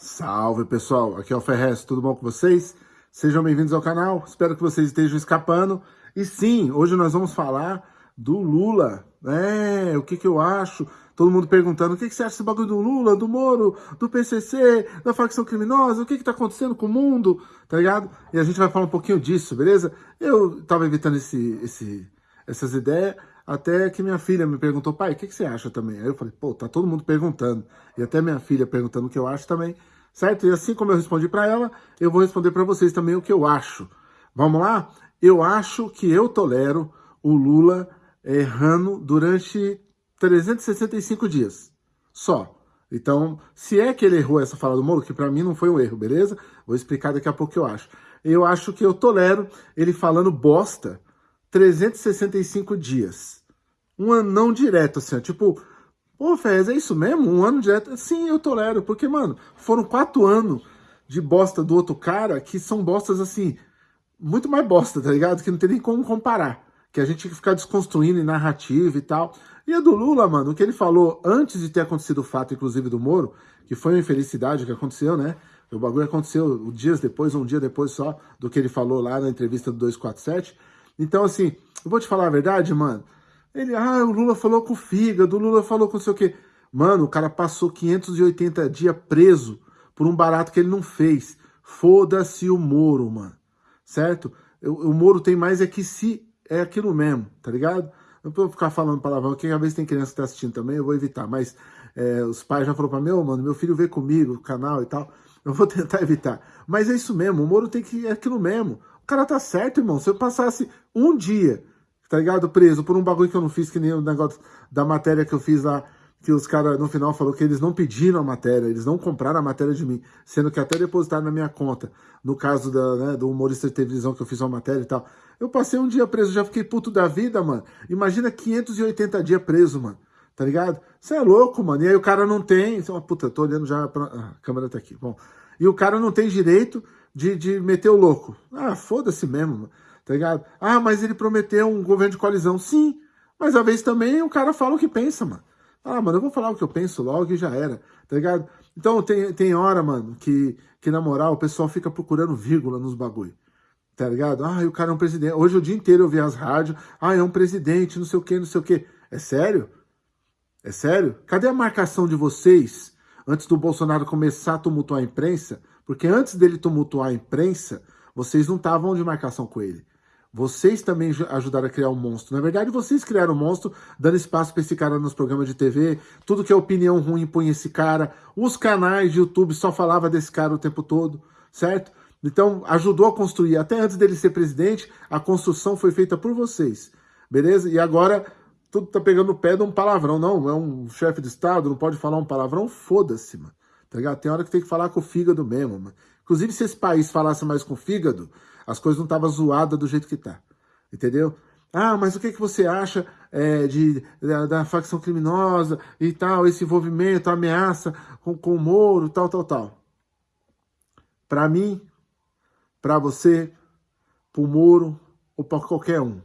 Salve pessoal, aqui é o Ferrez, tudo bom com vocês? Sejam bem-vindos ao canal, espero que vocês estejam escapando. E sim, hoje nós vamos falar do Lula, é, o que que eu acho, todo mundo perguntando, o que que você acha desse bagulho do Lula, do Moro, do PCC, da facção criminosa, o que que tá acontecendo com o mundo, tá ligado? E a gente vai falar um pouquinho disso, beleza? Eu tava evitando esse, esse, essas ideias, até que minha filha me perguntou, pai, o que, que você acha também? Aí eu falei, pô, tá todo mundo perguntando. E até minha filha perguntando o que eu acho também, certo? E assim como eu respondi para ela, eu vou responder para vocês também o que eu acho. Vamos lá? Eu acho que eu tolero o Lula errando durante 365 dias. Só. Então, se é que ele errou essa fala do Moro, que para mim não foi um erro, beleza? Vou explicar daqui a pouco o que eu acho. Eu acho que eu tolero ele falando bosta 365 dias um anão direto, assim, ó, tipo, pô, Fez, é isso mesmo? Um ano direto? Sim, eu tolero, porque, mano, foram quatro anos de bosta do outro cara que são bostas, assim, muito mais bosta, tá ligado? Que não tem nem como comparar. Que a gente tem que ficar desconstruindo em narrativa e tal. E a do Lula, mano, o que ele falou antes de ter acontecido o fato, inclusive, do Moro, que foi uma infelicidade que aconteceu, né? O bagulho aconteceu dias depois, um dia depois só, do que ele falou lá na entrevista do 247. Então, assim, eu vou te falar a verdade, mano. Ele, ah, o Lula falou com o fígado, o Lula falou com não sei o quê. Mano, o cara passou 580 dias preso por um barato que ele não fez. Foda-se o Moro, mano. Certo? O, Moro tem mais é que se é aquilo mesmo, tá ligado? Não vou ficar falando palavrão aqui, às vezes tem criança que tá assistindo também, eu vou evitar. Mas é, os pais já falaram pra mim, oh, mano, meu filho vê comigo, o canal e tal. Eu vou tentar evitar. Mas é isso mesmo, o Moro tem que é aquilo mesmo. O cara tá certo, irmão. Se eu passasse um dia tá ligado? Preso por um bagulho que eu não fiz, que nem o negócio da matéria que eu fiz lá, que os caras no final falou que eles não pediram a matéria, eles não compraram a matéria de mim, sendo que até depositaram na minha conta, no caso da, né, do humorista de televisão que eu fiz uma matéria e tal. Eu passei um dia preso, já fiquei puto da vida, mano. Imagina 580 dias preso, mano. Tá ligado? Você é louco, mano. E aí o cara não tem... Oh, puta, tô olhando já pra... Ah, a câmera tá aqui. Bom, e o cara não tem direito de, de meter o louco. Ah, foda-se mesmo, mano tá ligado? Ah, mas ele prometeu um governo de coalizão. Sim, mas às vezes também o cara fala o que pensa, mano. Ah, mano, eu vou falar o que eu penso logo e já era, tá ligado? Então tem, tem hora, mano, que, que na moral o pessoal fica procurando vírgula nos bagulho. Tá ligado? Ah, o cara é um presidente. Hoje o dia inteiro eu vi as rádios. Ah, é um presidente, não sei o que, não sei o que. É sério? É sério? Cadê a marcação de vocês antes do Bolsonaro começar a tumultuar a imprensa? Porque antes dele tumultuar a imprensa, vocês não estavam de marcação com ele. Vocês também ajudaram a criar um monstro. Na verdade, vocês criaram um monstro, dando espaço para esse cara nos programas de TV. Tudo que é opinião ruim põe esse cara. Os canais de YouTube só falava desse cara o tempo todo, certo? Então, ajudou a construir. Até antes dele ser presidente, a construção foi feita por vocês, beleza? E agora, tudo tá pegando o pé de um palavrão. Não, é um chefe de Estado, não pode falar um palavrão? Foda-se, mano. Tá ligado? Tem hora que tem que falar com o fígado mesmo, mano. Inclusive, se esse país falasse mais com o fígado, as coisas não estavam zoadas do jeito que tá. Entendeu? Ah, mas o que, que você acha é, de, da, da, facção criminosa e tal, esse envolvimento, ameaça com, com o Moro, tal, tal, tal. Para mim, para você, para o Moro ou para qualquer um,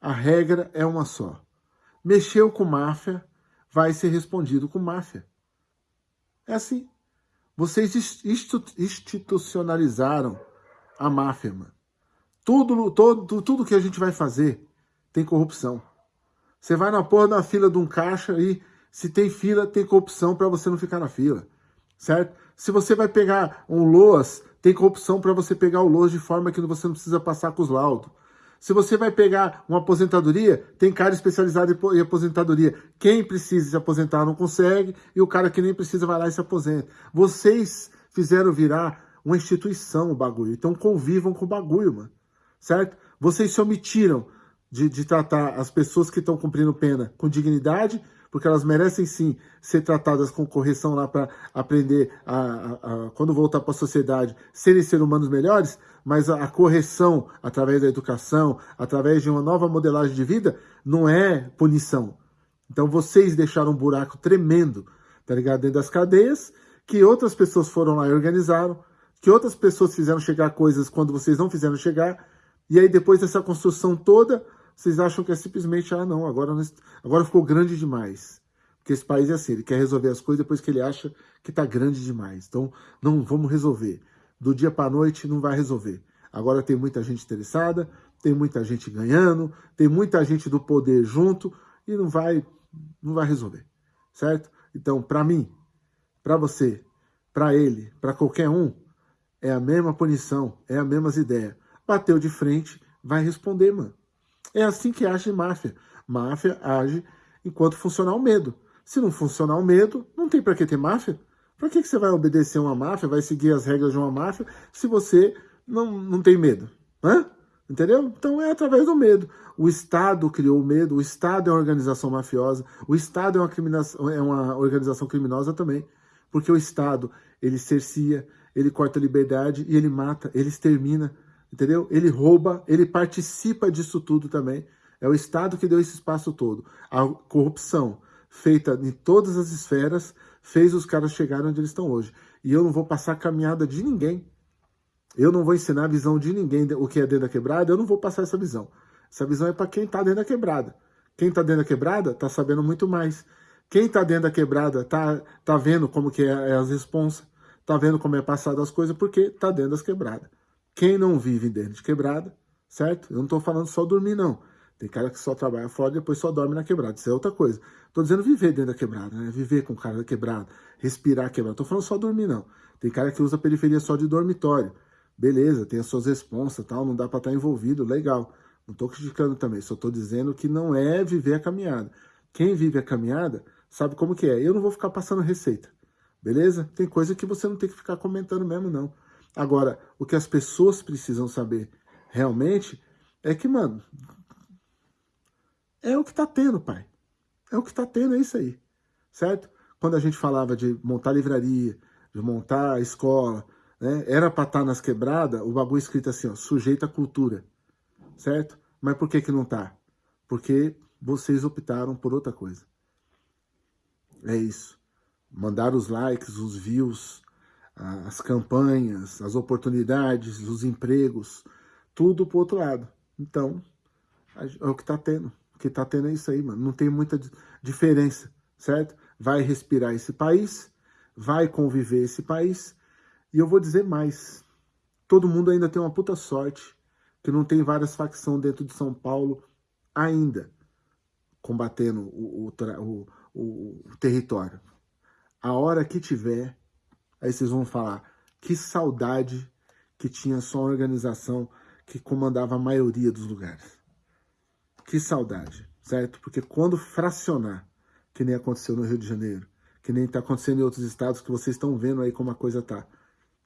a regra é uma só. Mexeu com máfia, vai ser respondido com máfia. É assim. Vocês institucionalizaram a máfia, mano. Tudo, todo, tudo que a gente vai fazer tem corrupção. Você vai na porra da fila de um caixa e se tem fila, tem corrupção para você não ficar na fila, certo? Se você vai pegar um LOAS, tem corrupção para você pegar o LOAS de forma que você não precisa passar com os laudos. Se você vai pegar uma aposentadoria, tem cara especializado em aposentadoria. Quem precisa se aposentar não consegue e o cara que nem precisa vai lá e se aposenta. Vocês fizeram virar uma instituição o bagulho, então convivam com o bagulho, mano certo? Vocês se omitiram de, de tratar as pessoas que estão cumprindo pena com dignidade, porque elas merecem sim ser tratadas com correção lá para aprender, a, a, a, quando voltar para a sociedade, serem seres humanos melhores, mas a, correção através da educação, através de uma nova modelagem de vida, não é punição. Então vocês deixaram um buraco tremendo, tá ligado? Dentro das cadeias, que outras pessoas foram lá e organizaram, que outras pessoas fizeram chegar coisas quando vocês não fizeram chegar, e aí depois dessa construção toda, vocês acham que é simplesmente, ah não, agora, agora ficou grande demais. Porque esse país é assim, ele quer resolver as coisas depois que ele acha que está grande demais. Então, não vamos resolver. Do dia para a noite não vai resolver. Agora tem muita gente interessada, tem muita gente ganhando, tem muita gente do poder junto e não vai, não vai resolver, certo? Então, para mim, para você, para ele, para qualquer um, é a mesma punição, é a mesma ideia. Bateu de frente, vai responder, mano. É assim que age máfia. Máfia age enquanto funcionar o medo. Se não funcionar o medo, não tem para que ter máfia. Para que, que você vai obedecer uma máfia, vai seguir as regras de uma máfia, se você não, não tem medo? Né? Entendeu? Então é através do medo. O Estado criou o medo, o Estado é uma organização mafiosa, o Estado é uma, é uma organização criminosa também. Porque o Estado, ele cercia, ele corta a liberdade e ele mata, ele extermina, entendeu? Ele rouba, ele participa disso tudo também. É o Estado que deu esse espaço todo. A corrupção, feita em todas as esferas, fez os caras chegarem onde eles estão hoje. E eu não vou passar a caminhada de ninguém. Eu não vou ensinar a visão de ninguém, o que é dentro da quebrada, eu não vou passar essa visão. Essa visão é para quem está dentro da quebrada. Quem está dentro da quebrada está sabendo muito mais. Quem está dentro da quebrada está tá vendo como que é, é as responsas, está vendo como é passado as coisas, porque está dentro das quebradas. Quem não vive dentro de quebrada, certo? Eu não estou falando só dormir, não. Tem cara que só trabalha fora e depois só dorme na quebrada. Isso é outra coisa. Tô dizendo viver dentro da quebrada, né? Viver com o cara da quebrada, respirar quebrada. Tô falando só dormir, não. Tem cara que usa periferia só de dormitório. Beleza, tem as suas responsas tal, não dá para estar tá envolvido, legal. Não tô criticando também, só tô dizendo que não é viver a caminhada. Quem vive a caminhada sabe como que é. Eu não vou ficar passando receita, beleza? Tem coisa que você não tem que ficar comentando mesmo, não. Agora, o que as pessoas precisam saber realmente é que, mano, é o que está tendo, pai. É o que está tendo, é isso aí. Certo? Quando a gente falava de montar livraria, de montar escola, né? Era para estar tá nas quebradas, o bagulho escrito assim, ó, sujeito à cultura. Certo? Mas por que que não tá? Porque vocês optaram por outra coisa. É isso. Mandar os likes, os views, as campanhas, as oportunidades, os empregos, tudo pro outro lado. Então, é o que tá tendo que tá tendo isso aí, mano. Não tem muita diferença, certo? Vai respirar esse país, vai conviver esse país. E eu vou dizer mais. Todo mundo ainda tem uma puta sorte que não tem várias facções dentro de São Paulo ainda combatendo o, o, o, o território. A hora que tiver, aí vocês vão falar, que saudade que tinha só uma organização que comandava a maioria dos lugares. Que saudade, certo? Porque quando fracionar, que nem aconteceu no Rio de Janeiro, que nem está acontecendo em outros estados que vocês estão vendo aí como a coisa tá,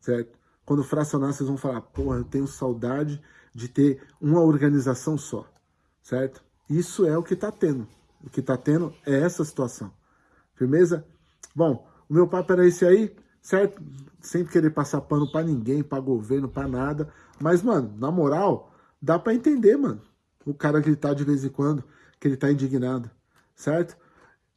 certo? Quando fracionar, vocês vão falar, porra, eu tenho saudade de ter uma organização só, certo? Isso é o que está tendo. O que está tendo é essa situação. Firmeza? Bom, o meu papo era esse aí, certo? Sem querer passar pano para ninguém, para governo, para nada. Mas, mano, na moral, dá para entender, mano o cara gritar de vez em quando que ele está indignado, certo?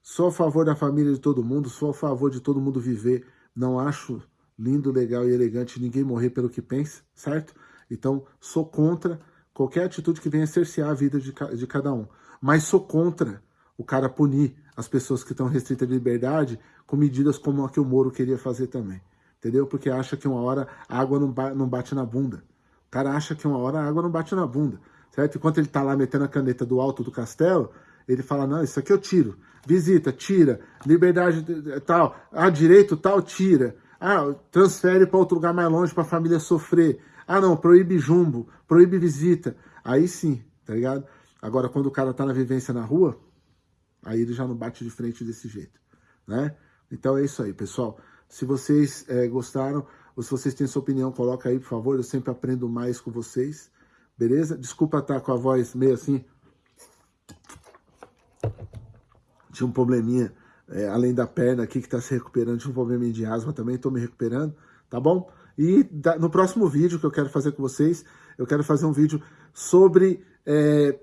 Sou a favor da família de todo mundo, sou a favor de todo mundo viver. Não acho lindo, legal e elegante ninguém morrer pelo que pensa, certo? Então, sou contra qualquer atitude que venha cercear a vida de, de cada um. Mas sou contra o cara punir as pessoas que estão restritas de liberdade com medidas como a que o Moro queria fazer também. Entendeu? Porque acha que uma hora a água não, ba não bate na bunda. O cara acha que uma hora a água não bate na bunda certo? Enquanto ele está lá metendo a caneta do alto do castelo, ele fala, não, isso aqui eu tiro. Visita, tira. Liberdade tal. Ah, direito tal, tira. Ah, transfere para outro lugar mais longe para a família sofrer. Ah, não, proíbe jumbo, proíbe visita. Aí sim, tá ligado? Agora, quando o cara tá na vivência na rua, aí ele já não bate de frente desse jeito, né? Então é isso aí, pessoal. Se vocês é, gostaram, ou se vocês têm sua opinião, coloca aí, por favor. Eu sempre aprendo mais com vocês beleza? Desculpa estar com a voz meio assim. Tinha um probleminha, é, além da perna aqui que está se recuperando, tinha um probleminha de asma também, estou me recuperando, tá bom? E da, no próximo vídeo que eu quero fazer com vocês, eu quero fazer um vídeo sobre é,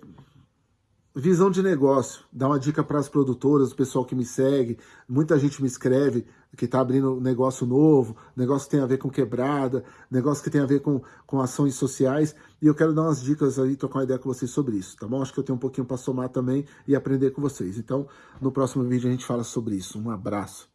visão de negócio, dar uma dica para as produtoras, o pessoal que me segue, muita gente me escreve, que está abrindo negócio novo, negócio que tem a ver com quebrada, negócio que tem a ver com, com ações sociais, e eu quero dar umas dicas aí, trocar uma ideia com vocês sobre isso, tá bom? Acho que eu tenho um pouquinho para somar também e aprender com vocês. Então, no próximo vídeo a gente fala sobre isso. Um abraço.